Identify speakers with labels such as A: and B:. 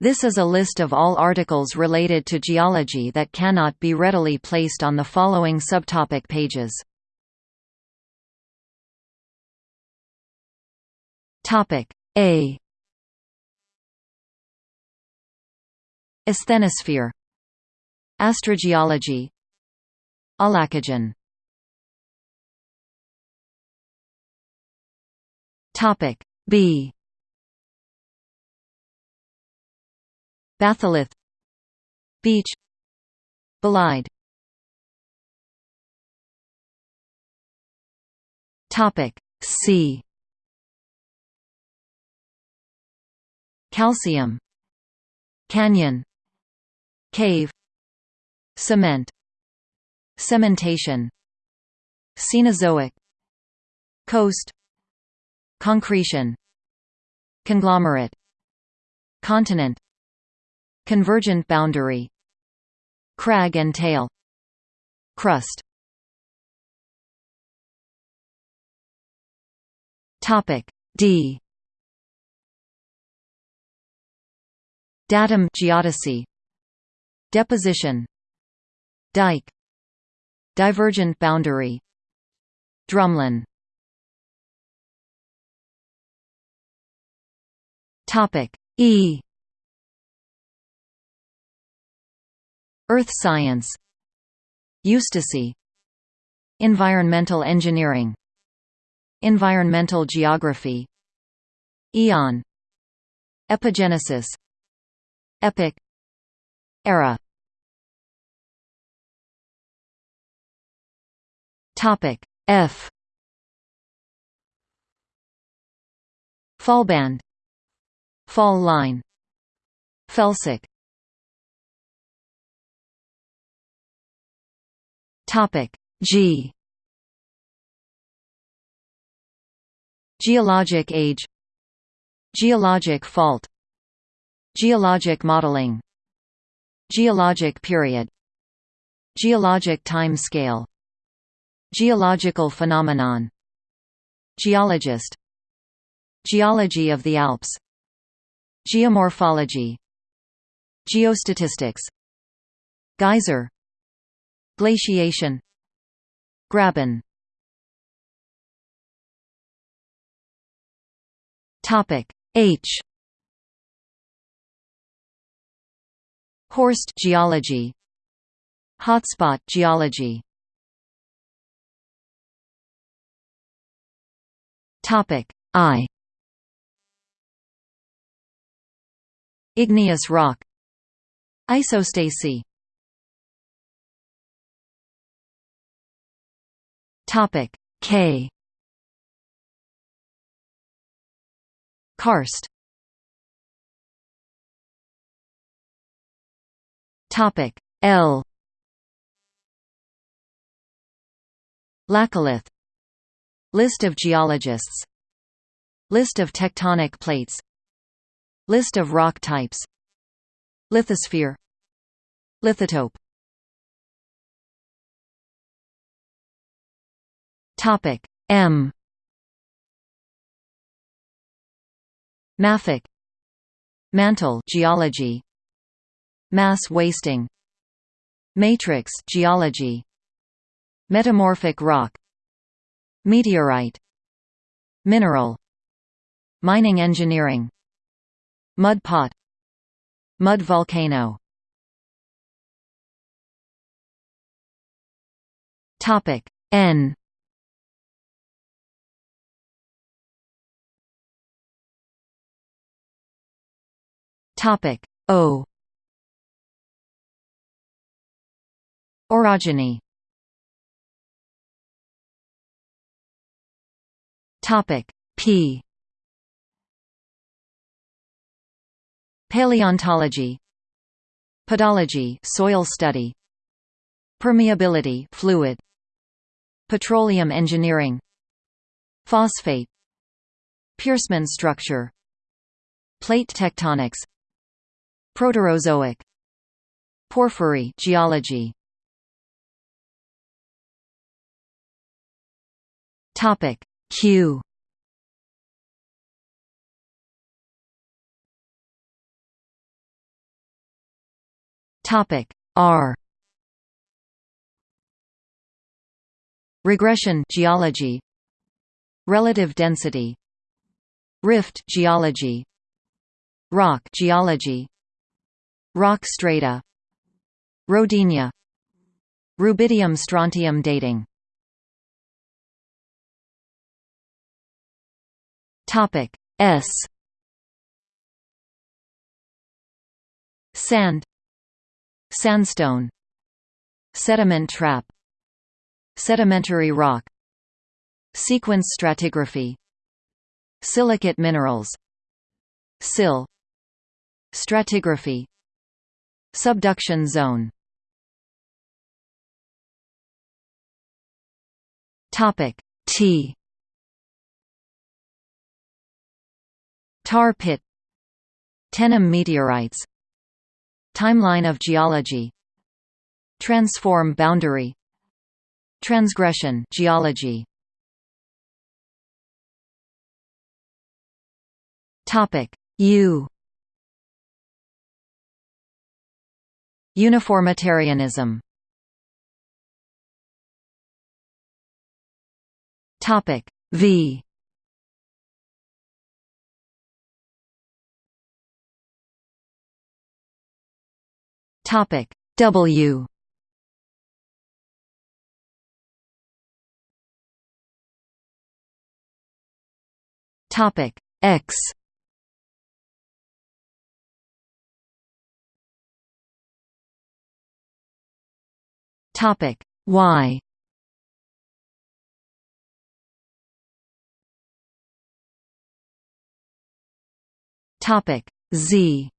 A: This is a list of all articles related to geology that cannot be readily placed on the following subtopic pages. Topic A. Asthenosphere. Astrogeology. Aulacogen. Topic B Batholith Beach Bolide Topic C. Calcium Canyon Cave Cement Cementation Cenozoic Coast Concretion Conglomerate Continent Convergent boundary Crag and tail Crust. Topic D. Datum geodesy. Deposition. Dike. Divergent boundary. Drumlin. Topic E Earth science Eustacy Environmental engineering Environmental geography Eon Epigenesis Epoch Era. Topic F. Fahlband Fall line Felsic Topic. G. Geologic age. Geologic fault. Geologic modeling. Geologic period. Geologic time scale. Geological phenomenon. Geologist. Geology of the Alps. Geomorphology. Geostatistics. Geyser Glaciation. Graben. Topic. H. Horst geology. Hotspot geology. Topic. I. Igneous rock. Isostasy Topic K. Karst. Topic L. Laccolith List of geologists. List of tectonic plates. List of rock types. Lithosphere. Lithotope Topic. M. Mafic. Mantle geology. Mass wasting. Matrix geology. Metamorphic rock. Meteorite. Mineral. Mining engineering. Mud pot. Mud volcano. Topic. N Topic. O. Orogeny. Topic. P. Paleontology. Pedology soil study. Permeability fluid. Petroleum engineering. Phosphate. Piercement structure. Plate tectonics Proterozoic. Porphyry geology. Topic. Q. Topic. R. Regression geology. Relative density. Rift geology. Rock geology Rock strata. Rodinia. Rubidium strontium dating. Topic S. Sand. Sandstone. Sediment trap. Sedimentary rock. Sequence stratigraphy. Silicate minerals. Sill. Stratigraphy Subduction zone. Topic T. Tar pit. Tenham meteorites. Timeline of geology. Transform boundary. Transgression geology. Topic U Uniformitarianism. Topic V. Topic W. Topic X Topic. Y Topic. Z